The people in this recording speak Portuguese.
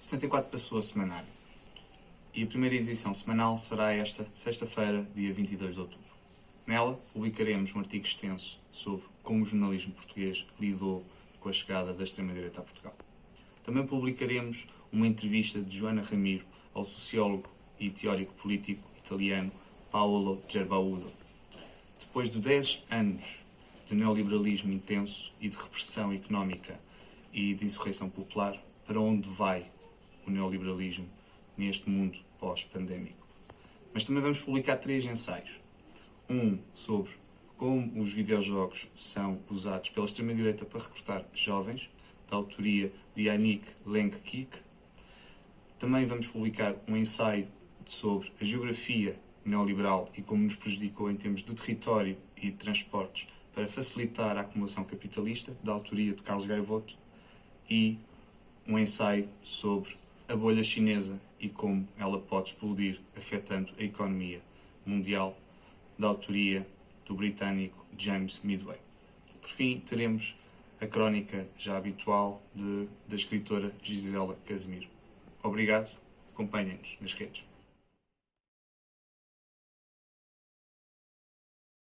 74 passou a semanário. E a primeira edição semanal será esta, sexta-feira, dia 22 de outubro. Nela, publicaremos um artigo extenso sobre como o jornalismo português lidou com a chegada da extrema-direita a Portugal. Também publicaremos uma entrevista de Joana Ramiro ao sociólogo e teórico político italiano Paolo Gerbaudo. Depois de 10 anos de neoliberalismo intenso e de repressão económica e de insurreição popular, para onde vai o neoliberalismo neste mundo pós-pandémico. Mas também vamos publicar três ensaios. Um sobre como os videojogos são usados pela extrema-direita para recrutar jovens, da autoria de Yannick Lenk-Kik. Também vamos publicar um ensaio sobre a geografia neoliberal e como nos prejudicou em termos de território e de transportes para facilitar a acumulação capitalista, da autoria de Carlos Gaivoto, e um ensaio sobre a bolha chinesa e como ela pode explodir, afetando a economia mundial, da autoria do britânico James Midway. Por fim, teremos a crónica já habitual de, da escritora Gisela Casimiro. Obrigado, acompanhem-nos nas redes.